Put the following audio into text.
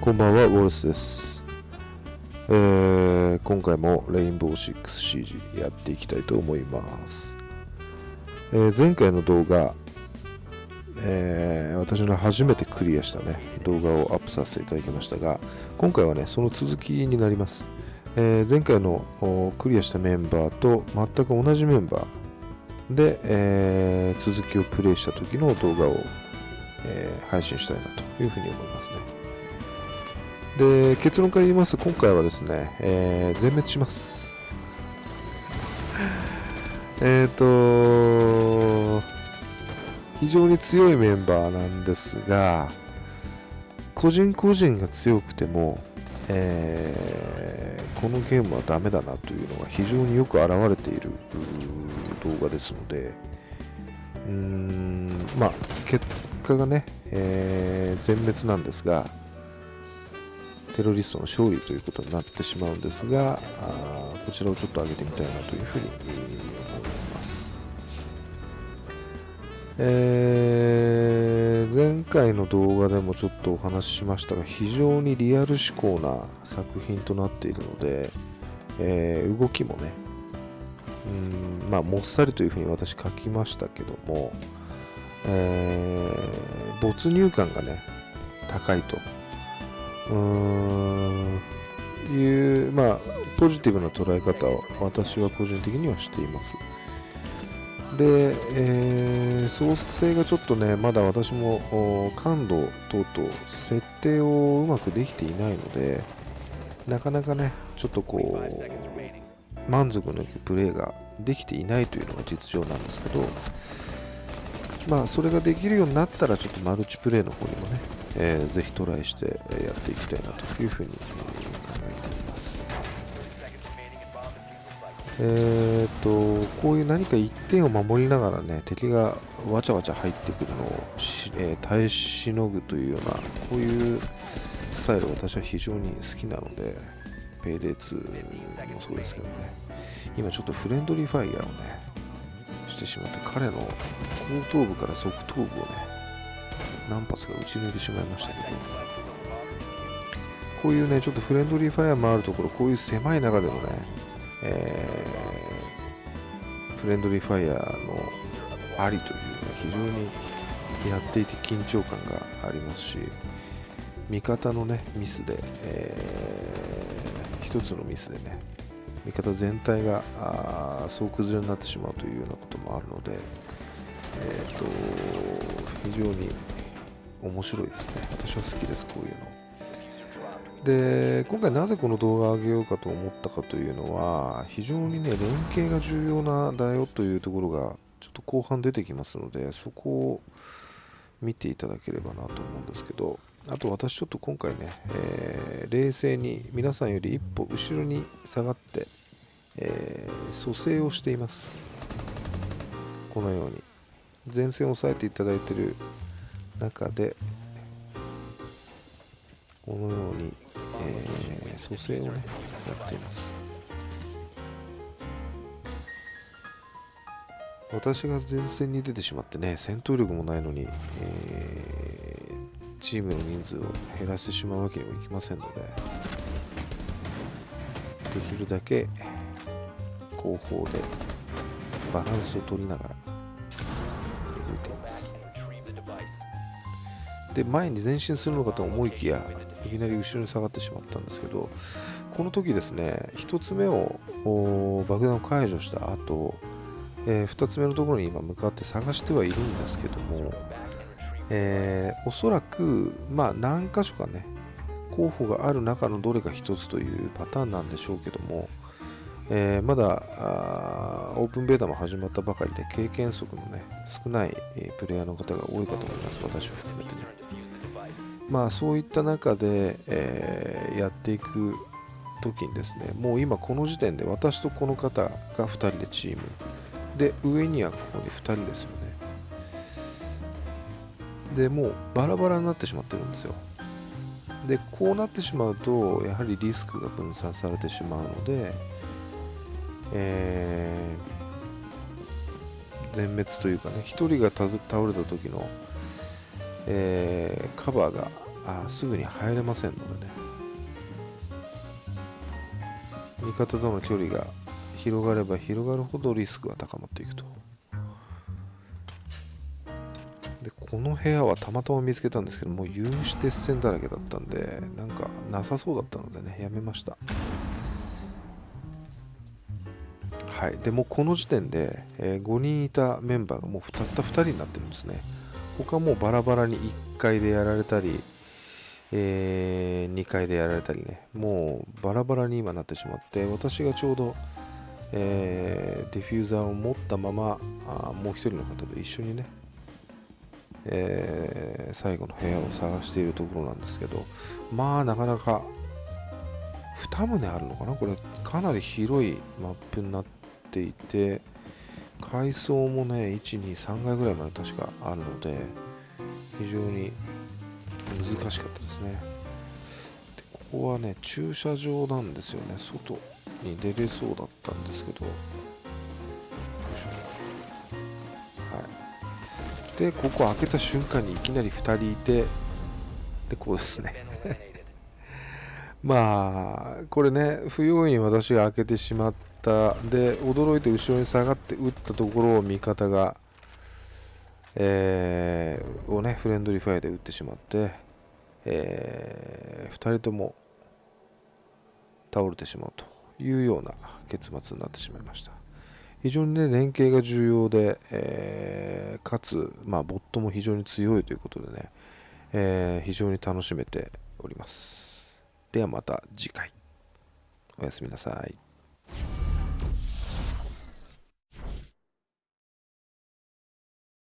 こんばんは、ウォルスです。えー今回もレインボー 6CG やっていきたいと思います。えー前回の動画、えー私の初めてクリアしたね、動画をアップさせていただきましたが、今回はね、その続きになります。え前回のクリアしたメンバーと全く同じメンバーで、え続きをプレイした時の動画を、え配信したいなというふうに思いますね。で結論から言いますと今回はですね、えー全滅します。えっと非常に強いメンバーなんですが個人個人が強くても、えーこのゲームはダメだなというのが非常によく表れている動画ですのでうーんまあ結果がね、えー全滅なんですがテロリストの勝利ということになってしまうんですが、あこちらをちょっと上げてみたいなというふうに思います。えー前回の動画でもちょっとお話ししましたが、非常にリアル思考な作品となっているので、えー動きもね、うんまあ、もっさりというふうに私書きましたけども、えー没入感がね、高いと。うんいう、まあ、ポジティブな捉え方を私は個人的にはしています。で、えー操作性がちょっとね、まだ私も感度等々設定をうまくできていないので、なかなかね、ちょっとこう、満足のいくプレイができていないというのが実情なんですけど、まあ、それができるようになったら、ちょっとマルチプレイの方にもね、えーぜひトライしてやっていきたいなというふうに考えています。えー、とこういう何か一点を守りながらね敵がわちゃわちゃ入ってくるのをし、えー耐えしのぐというようなこういうスタイル私は非常に好きなので PAYDAY 2もそうですけどね今ちょっとフレンドリーファイヤーをねしてしまって彼の後頭部から側頭部をね何発か撃ち抜いてしまいましたけど。こういうねちょっとフレンドリーファイヤーもあるところこういう狭い中でのね、えーフレンドリーファイヤーのありというのは非常にやっていて緊張感がありますし味方のねミスで、えー一つのミスでね味方全体が総崩れになってしまうというようなこともあるので、えー、と非常に面白いですね。私は好きですこういうの。で今回なぜこの動画を上げようかと思ったかというのは非常にね連携が重要なだよというところがちょっと後半出てきますのでそこを見ていただければなと思うんですけどあと私ちょっと今回ね、えー冷静に皆さんより一歩後ろに下がって、えー蘇生をしています。このように。前線を押さえていただいている中でこのように、えー蘇生をねやっています。私が前線に出てしまってね戦闘力もないのに、えーチームの人数を減らしてしまうわけにもいきませんのでできるだけ後方でバランスを取りながら動いています。で前に前進するのかと思いきやいきなり後ろに下がってしまったんですけどこの時ですね1つ目を爆弾を解除した後、え2つ目のところに今向かって探してはいるんですけども、えーおそらくまあ何箇所かね候補がある中のどれか1つというパターンなんでしょうけども、えーまだーオープンベータも始まったばかりで経験則のね少ない、プレイヤーの方が多いかと思います。私を含めてね。まあそういった中で、えーやっていく時にですねもう今この時点で私とこの方が2人でチーム。で上にはここに2人ですよね。でもうバラバラになってしまってるんですよ。でこうなってしまうとやはりリスクが分散されてしまうので、えー全滅というかね1人が倒れた時の、えーカバーがあすぐに入れませんのでね。味方との距離が広がれば広がるほどリスクが高まっていくと。でこの部屋はたまたま見つけたんですけどもう有刺鉄線だらけだったんでなんかなさそうだったのでねやめました。はい。でもこの時点で、えー、5人いたメンバーがもうたった2人になってるんですね。他もバラバラに1階でやられたり、えー、2階でやられたりね。もうバラバラに今なってしまって私がちょうど、えー、ディフューザーを持ったままあもう1人の方と一緒にねえー、最後の部屋を探しているところなんですけどまあなかなか2棟あるのかな？これかなり広いマップになっていて階層もね123階ぐらいまで確かあるので非常に難しかったですね。でここはね駐車場なんですよね。外に出れそうだったんですけど。でここ開けた瞬間にいきなり2人いてでこうですね。まあこれね不用意に私が開けてしまったで驚いて後ろに下がって打ったところを味方がえー、をねフレンドリーファイアで打ってしまって、えー、2人とも倒れてしまうというような結末になってしまいました非常にね、連携が重要で、えー、かつ、まあ、ボットも非常に強いということでね、えー、非常に楽しめております。ではまた次回。おやすみなさい。